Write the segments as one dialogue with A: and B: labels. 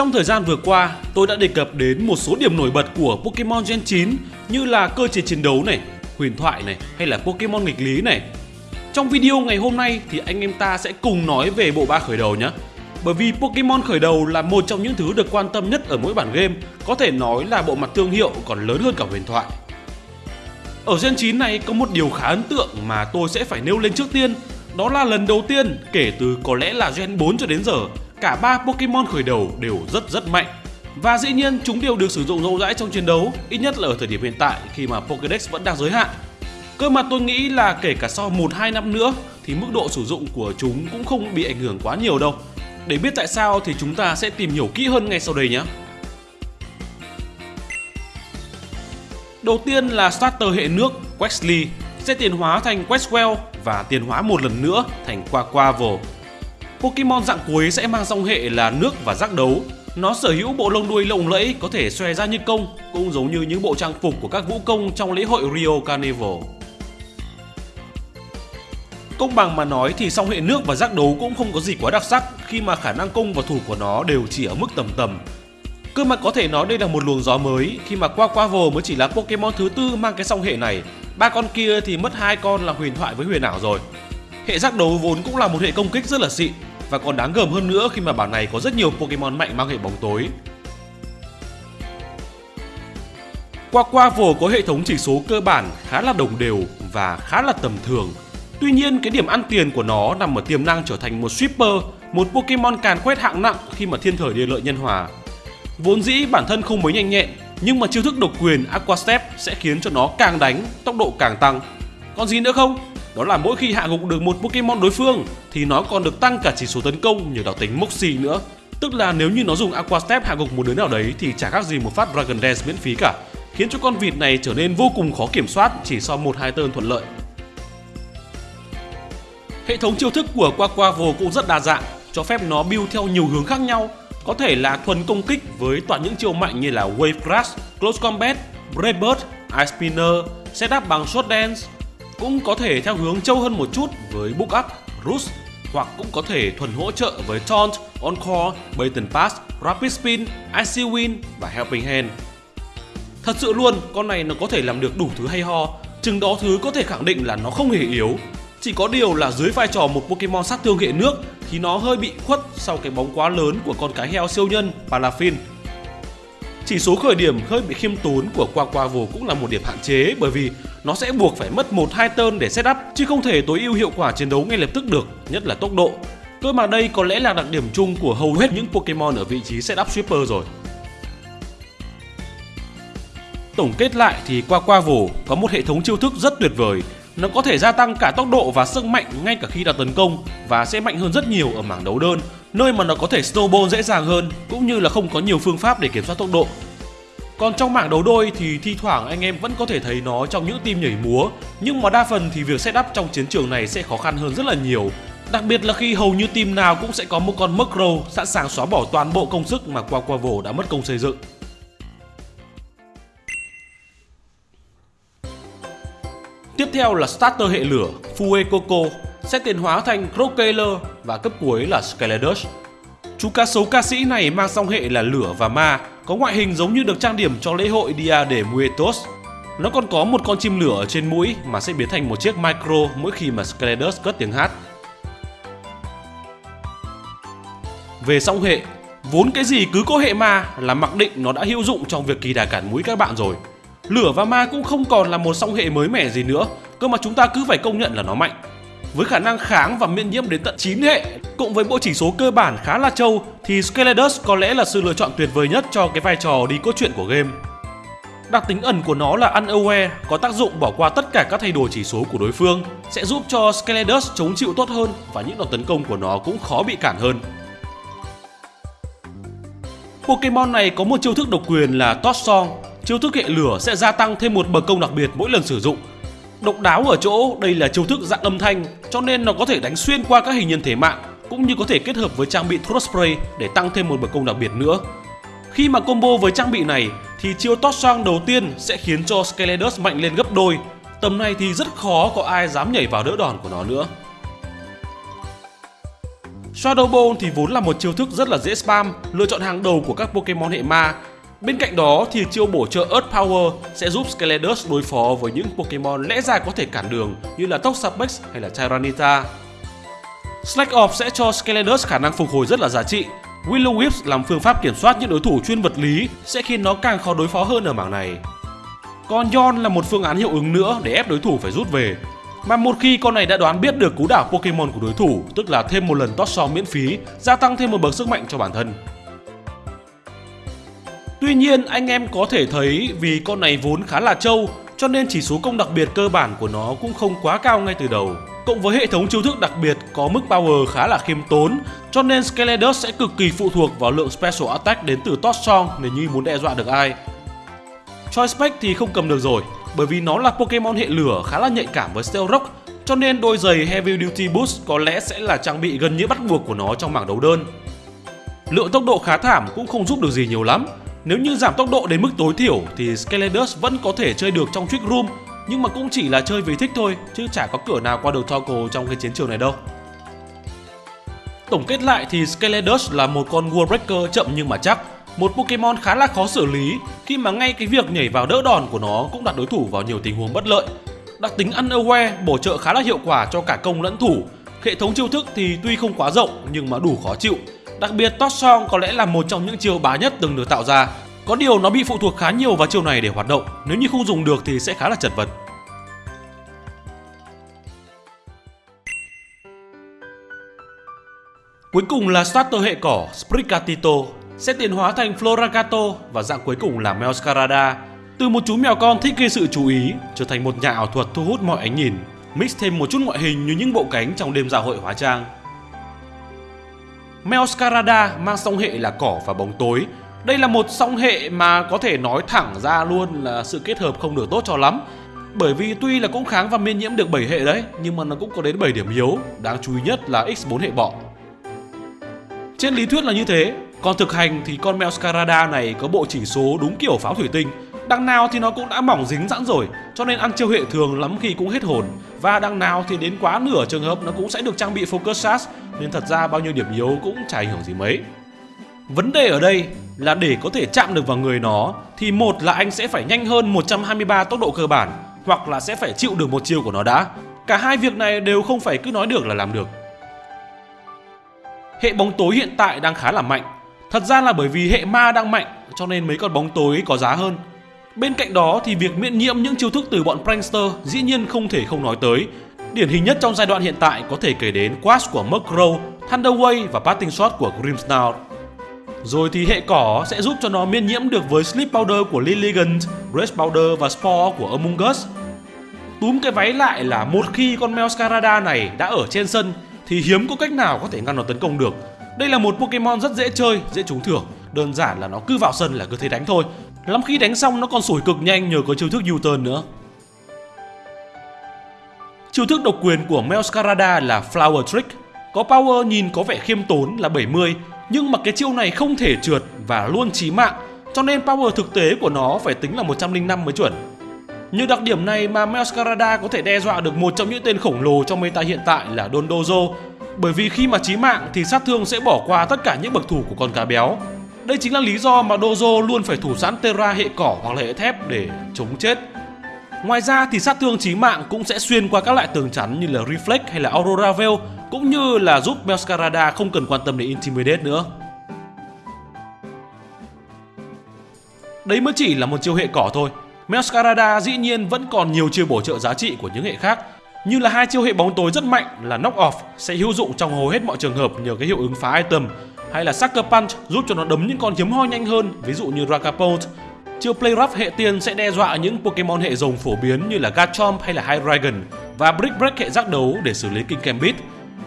A: Trong thời gian vừa qua, tôi đã đề cập đến một số điểm nổi bật của Pokemon Gen 9 như là cơ chế chiến đấu này, huyền thoại này hay là Pokemon nghịch lý này. Trong video ngày hôm nay thì anh em ta sẽ cùng nói về bộ ba khởi đầu nhé. Bởi vì Pokemon khởi đầu là một trong những thứ được quan tâm nhất ở mỗi bản game, có thể nói là bộ mặt thương hiệu còn lớn hơn cả huyền thoại. Ở Gen 9 này có một điều khá ấn tượng mà tôi sẽ phải nêu lên trước tiên, đó là lần đầu tiên kể từ có lẽ là Gen 4 cho đến giờ, cả ba Pokemon khởi đầu đều rất rất mạnh. Và dĩ nhiên chúng đều được sử dụng rộng rãi trong chiến đấu, ít nhất là ở thời điểm hiện tại khi mà Pokédex vẫn đang giới hạn. Cơ mà tôi nghĩ là kể cả sau 1-2 năm nữa thì mức độ sử dụng của chúng cũng không bị ảnh hưởng quá nhiều đâu. Để biết tại sao thì chúng ta sẽ tìm hiểu kỹ hơn ngay sau đây nhé. Đầu tiên là starter hệ nước Quexley sẽ tiền hóa thành Quexwell và tiền hóa một lần nữa thành Quaquaval. Pokemon dạng cuối sẽ mang dòng hệ là nước và giác đấu. Nó sở hữu bộ lông đuôi lộng lẫy có thể xòe ra như công, cũng giống như những bộ trang phục của các vũ công trong lễ hội Rio Carnival. Công bằng mà nói thì song hệ nước và giác đấu cũng không có gì quá đặc sắc khi mà khả năng công và thủ của nó đều chỉ ở mức tầm tầm. Cơ mà có thể nói đây là một luồng gió mới khi mà qua mới chỉ là Pokemon thứ tư mang cái song hệ này. Ba con kia thì mất hai con là huyền thoại với huyền ảo rồi. Hệ giác đấu vốn cũng là một hệ công kích rất là xịn và còn đáng gờm hơn nữa khi mà bản này có rất nhiều Pokemon mạnh mang hệ bóng tối. Qua Quaquaval có hệ thống chỉ số cơ bản khá là đồng đều và khá là tầm thường. Tuy nhiên cái điểm ăn tiền của nó nằm ở tiềm năng trở thành một sweeper, một Pokemon càn quét hạng nặng khi mà thiên thời địa lợi nhân hòa. Vốn dĩ bản thân không mấy nhanh nhẹn, nhưng mà chiêu thức độc quyền Aqua Step sẽ khiến cho nó càng đánh, tốc độ càng tăng. Còn gì nữa không? Đó là mỗi khi hạ gục được một Pokemon đối phương thì nó còn được tăng cả chỉ số tấn công nhờ đặc tính Moxie nữa. Tức là nếu như nó dùng Aqua Step hạ gục một đứa nào đấy thì chả khác gì một phát Dragon Dance miễn phí cả, khiến cho con vịt này trở nên vô cùng khó kiểm soát chỉ sau một hai turn thuận lợi. Hệ thống chiêu thức của Quaquavo cũng rất đa dạng, cho phép nó build theo nhiều hướng khác nhau. Có thể là thuần công kích với toàn những chiêu mạnh như là Wave Crash, Close Combat, Brave Bird, Ice Spinner, setup bằng Shot Dance. Cũng có thể theo hướng trâu hơn một chút với Book Up, Roost hoặc cũng có thể thuần hỗ trợ với Taunt, Encore, Baton Pass, Rapid Spin, IC Win và Helping Hand. Thật sự luôn, con này nó có thể làm được đủ thứ hay ho, chừng đó thứ có thể khẳng định là nó không hề yếu chỉ có điều là dưới vai trò một Pokemon sát thương hệ nước thì nó hơi bị khuất sau cái bóng quá lớn của con cái heo siêu nhân Palafin. Chỉ số khởi điểm hơi bị khiêm tốn của qua qua vô cũng là một điểm hạn chế bởi vì nó sẽ buộc phải mất 1-2 turn để setup chứ không thể tối ưu hiệu quả chiến đấu ngay lập tức được, nhất là tốc độ. Cơ mà đây có lẽ là đặc điểm chung của hầu hết những Pokemon ở vị trí setup sweeper rồi. Tổng kết lại thì Qua Qua Vồ có một hệ thống chiêu thức rất tuyệt vời nó có thể gia tăng cả tốc độ và sức mạnh ngay cả khi đã tấn công và sẽ mạnh hơn rất nhiều ở mảng đấu đơn, nơi mà nó có thể snowball dễ dàng hơn cũng như là không có nhiều phương pháp để kiểm soát tốc độ. Còn trong mảng đấu đôi thì thi thoảng anh em vẫn có thể thấy nó trong những team nhảy múa, nhưng mà đa phần thì việc setup trong chiến trường này sẽ khó khăn hơn rất là nhiều. Đặc biệt là khi hầu như team nào cũng sẽ có một con Murkrow sẵn sàng xóa bỏ toàn bộ công sức mà Quaquaval đã mất công xây dựng. Tiếp theo là starter hệ lửa Fuecoco sẽ tiến hóa thành Crocaler và cấp cuối là Skeledus. Chú cá sấu ca sĩ này mang song hệ là lửa và ma, có ngoại hình giống như được trang điểm cho lễ hội Dia de Muertos. Nó còn có một con chim lửa ở trên mũi mà sẽ biến thành một chiếc micro mỗi khi mà Skeledus cất tiếng hát. Về song hệ, vốn cái gì cứ có hệ ma là mặc định nó đã hữu dụng trong việc kỳ đà cản mũi các bạn rồi. Lửa và ma cũng không còn là một song hệ mới mẻ gì nữa, cơ mà chúng ta cứ phải công nhận là nó mạnh. Với khả năng kháng và miễn nhiễm đến tận 9 hệ, cộng với bộ chỉ số cơ bản khá là trâu thì Skeledus có lẽ là sự lựa chọn tuyệt vời nhất cho cái vai trò đi cốt truyện của game. Đặc tính ẩn của nó là Unaware, có tác dụng bỏ qua tất cả các thay đổi chỉ số của đối phương, sẽ giúp cho Skeledus chống chịu tốt hơn và những đòn tấn công của nó cũng khó bị cản hơn. Pokemon này có một chiêu thức độc quyền là Toss Song, chiêu thức hệ lửa sẽ gia tăng thêm một bậc công đặc biệt mỗi lần sử dụng. Độc đáo ở chỗ đây là chiêu thức dạng âm thanh cho nên nó có thể đánh xuyên qua các hình nhân thể mạng cũng như có thể kết hợp với trang bị Thrust Spray để tăng thêm một bậc công đặc biệt nữa. Khi mà combo với trang bị này thì chiêu Toss Sang đầu tiên sẽ khiến cho Skeledus mạnh lên gấp đôi. Tầm này thì rất khó có ai dám nhảy vào đỡ đòn của nó nữa. Shadow Ball thì vốn là một chiêu thức rất là dễ spam, lựa chọn hàng đầu của các Pokemon hệ ma. Bên cạnh đó thì chiêu bổ trợ Earth Power sẽ giúp Skeledus đối phó với những Pokemon lẽ ra có thể cản đường như là Toxapex hay là Tyranitar. Slack Off sẽ cho Skeledus khả năng phục hồi rất là giá trị. Willow Whips làm phương pháp kiểm soát những đối thủ chuyên vật lý sẽ khiến nó càng khó đối phó hơn ở mảng này. Còn Yon là một phương án hiệu ứng nữa để ép đối thủ phải rút về. Mà một khi con này đã đoán biết được cú đảo Pokemon của đối thủ, tức là thêm một lần toss song miễn phí, gia tăng thêm một bậc sức mạnh cho bản thân. Tuy nhiên, anh em có thể thấy vì con này vốn khá là trâu, cho nên chỉ số công đặc biệt cơ bản của nó cũng không quá cao ngay từ đầu. Cộng với hệ thống chiêu thức đặc biệt có mức power khá là khiêm tốn, cho nên Skeledus sẽ cực kỳ phụ thuộc vào lượng special attack đến từ Toss Song nếu như muốn đe dọa được ai. Choice Spec thì không cầm được rồi, bởi vì nó là Pokemon hệ lửa khá là nhạy cảm với Steel Rock, cho nên đôi giày Heavy Duty Boost có lẽ sẽ là trang bị gần như bắt buộc của nó trong mảng đấu đơn. Lượng tốc độ khá thảm cũng không giúp được gì nhiều lắm. Nếu như giảm tốc độ đến mức tối thiểu thì Skeledus vẫn có thể chơi được trong Trick Room, nhưng mà cũng chỉ là chơi vì thích thôi, chứ chả có cửa nào qua được Toggle trong cái chiến trường này đâu. Tổng kết lại thì Skeledus là một con Wall Breaker chậm nhưng mà chắc, một Pokemon khá là khó xử lý khi mà ngay cái việc nhảy vào đỡ đòn của nó cũng đặt đối thủ vào nhiều tình huống bất lợi. Đặc tính Unaware bổ trợ khá là hiệu quả cho cả công lẫn thủ. Hệ thống chiêu thức thì tuy không quá rộng nhưng mà đủ khó chịu. Đặc biệt Toss Song có lẽ là một trong những chiêu bá nhất từng được tạo ra. Có điều nó bị phụ thuộc khá nhiều vào chiêu này để hoạt động, nếu như không dùng được thì sẽ khá là chật vật. Cuối cùng là starter hệ cỏ Sprigatito sẽ tiến hóa thành Floragato và dạng cuối cùng là Meowscarada. Từ một chú mèo con thích gây sự chú ý, trở thành một nhà ảo thuật thu hút mọi ánh nhìn, mix thêm một chút ngoại hình như những bộ cánh trong đêm dạ hội hóa trang. Meowscarada mang song hệ là cỏ và bóng tối. Đây là một song hệ mà có thể nói thẳng ra luôn là sự kết hợp không được tốt cho lắm. Bởi vì tuy là cũng kháng và miễn nhiễm được 7 hệ đấy, nhưng mà nó cũng có đến 7 điểm yếu, đáng chú ý nhất là X4 hệ bọ. Trên lý thuyết là như thế, còn thực hành thì con Meowscarada này có bộ chỉ số đúng kiểu pháo thủy tinh. Đằng nào thì nó cũng đã mỏng dính sẵn rồi, cho nên ăn chiêu hệ thường lắm khi cũng hết hồn. Và đằng nào thì đến quá nửa trường hợp nó cũng sẽ được trang bị Focus Sash, nên thật ra bao nhiêu điểm yếu cũng chả ảnh hưởng gì mấy. Vấn đề ở đây là để có thể chạm được vào người nó thì một là anh sẽ phải nhanh hơn 123 tốc độ cơ bản hoặc là sẽ phải chịu được một chiêu của nó đã. Cả hai việc này đều không phải cứ nói được là làm được. Hệ bóng tối hiện tại đang khá là mạnh Thật ra là bởi vì hệ ma đang mạnh cho nên mấy con bóng tối có giá hơn. Bên cạnh đó thì việc miễn nhiễm những chiêu thức từ bọn prankster dĩ nhiên không thể không nói tới. Điển hình nhất trong giai đoạn hiện tại có thể kể đến Quash của Murkrow, Thunderwave và Parting Shot của Grimmsnarl. Rồi thì hệ cỏ sẽ giúp cho nó miễn nhiễm được với Sleep Powder của Lilligant, Grace Powder và Spore của Among Us. Túm cái váy lại là một khi con Meowscarada này đã ở trên sân thì hiếm có cách nào có thể ngăn nó tấn công được đây là một Pokemon rất dễ chơi, dễ trúng thưởng. Đơn giản là nó cứ vào sân là cứ thế đánh thôi. Lắm khi đánh xong nó còn sủi cực nhanh nhờ có chiêu thức U-turn nữa. Chiêu thức độc quyền của Melscarada là Flower Trick. Có power nhìn có vẻ khiêm tốn là 70, nhưng mà cái chiêu này không thể trượt và luôn chí mạng, cho nên power thực tế của nó phải tính là 105 mới chuẩn. Như đặc điểm này mà Melscarada có thể đe dọa được một trong những tên khổng lồ trong meta hiện tại là Dondozo bởi vì khi mà chí mạng thì sát thương sẽ bỏ qua tất cả những bậc thủ của con cá béo. Đây chính là lý do mà Dojo luôn phải thủ sẵn Terra hệ cỏ hoặc là hệ thép để chống chết. Ngoài ra thì sát thương chí mạng cũng sẽ xuyên qua các loại tường chắn như là Reflect hay là Aurora Veil, cũng như là giúp Masquerada không cần quan tâm đến Intimidate nữa. Đấy mới chỉ là một chiêu hệ cỏ thôi. Masquerada dĩ nhiên vẫn còn nhiều chiêu bổ trợ giá trị của những hệ khác, như là hai chiêu hệ bóng tối rất mạnh là knock off sẽ hữu dụng trong hầu hết mọi trường hợp nhờ cái hiệu ứng phá item hay là Sucker Punch giúp cho nó đấm những con hiếm hoi nhanh hơn, ví dụ như Dragapult. Chiêu Play Rough hệ tiên sẽ đe dọa những Pokemon hệ rồng phổ biến như là Garchomp hay là Hydreigon và Brick Break hệ giác đấu để xử lý King Gambit.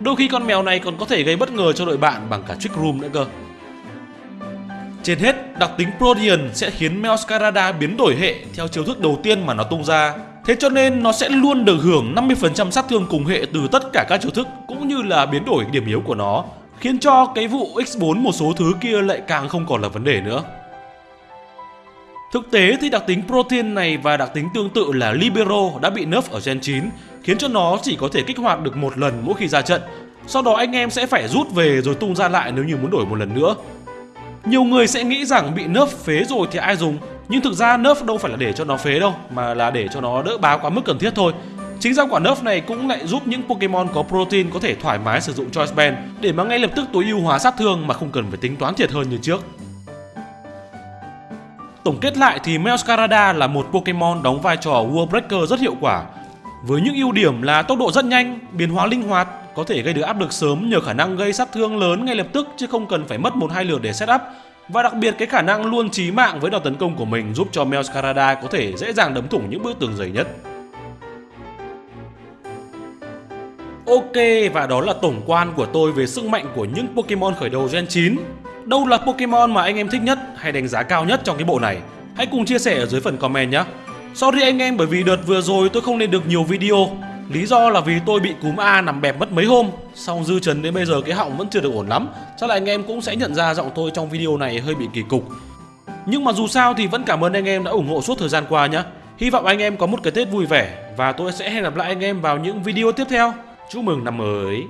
A: Đôi khi con mèo này còn có thể gây bất ngờ cho đội bạn bằng cả Trick Room nữa cơ. Trên hết, đặc tính Protean sẽ khiến Meowscarada biến đổi hệ theo chiêu thức đầu tiên mà nó tung ra Thế cho nên nó sẽ luôn được hưởng 50% sát thương cùng hệ từ tất cả các chiêu thức cũng như là biến đổi điểm yếu của nó, khiến cho cái vụ X4 một số thứ kia lại càng không còn là vấn đề nữa. Thực tế thì đặc tính protein này và đặc tính tương tự là Libero đã bị nerf ở Gen 9, khiến cho nó chỉ có thể kích hoạt được một lần mỗi khi ra trận. Sau đó anh em sẽ phải rút về rồi tung ra lại nếu như muốn đổi một lần nữa. Nhiều người sẽ nghĩ rằng bị nerf phế rồi thì ai dùng Nhưng thực ra nerf đâu phải là để cho nó phế đâu Mà là để cho nó đỡ bá quá mức cần thiết thôi Chính ra quả nerf này cũng lại giúp những Pokemon có protein có thể thoải mái sử dụng Choice Band Để mà ngay lập tức tối ưu hóa sát thương mà không cần phải tính toán thiệt hơn như trước Tổng kết lại thì Meowscarada là một Pokemon đóng vai trò World Breaker rất hiệu quả với những ưu điểm là tốc độ rất nhanh, biến hóa linh hoạt, có thể gây được áp lực sớm nhờ khả năng gây sát thương lớn ngay lập tức chứ không cần phải mất một hai lượt để setup. Và đặc biệt cái khả năng luôn chí mạng với đòn tấn công của mình giúp cho Meowscarada có thể dễ dàng đấm thủng những bức tường dày nhất. Ok, và đó là tổng quan của tôi về sức mạnh của những Pokemon khởi đầu Gen 9. Đâu là Pokemon mà anh em thích nhất hay đánh giá cao nhất trong cái bộ này? Hãy cùng chia sẻ ở dưới phần comment nhé. Sorry anh em, bởi vì đợt vừa rồi tôi không lên được nhiều video Lý do là vì tôi bị cúm A nằm bẹp mất mấy hôm Xong dư trần đến bây giờ cái họng vẫn chưa được ổn lắm Chắc là anh em cũng sẽ nhận ra giọng tôi trong video này hơi bị kỳ cục Nhưng mà dù sao thì vẫn cảm ơn anh em đã ủng hộ suốt thời gian qua nhé Hy vọng anh em có một cái Tết vui vẻ Và tôi sẽ hẹn gặp lại anh em vào những video tiếp theo Chúc mừng năm mới.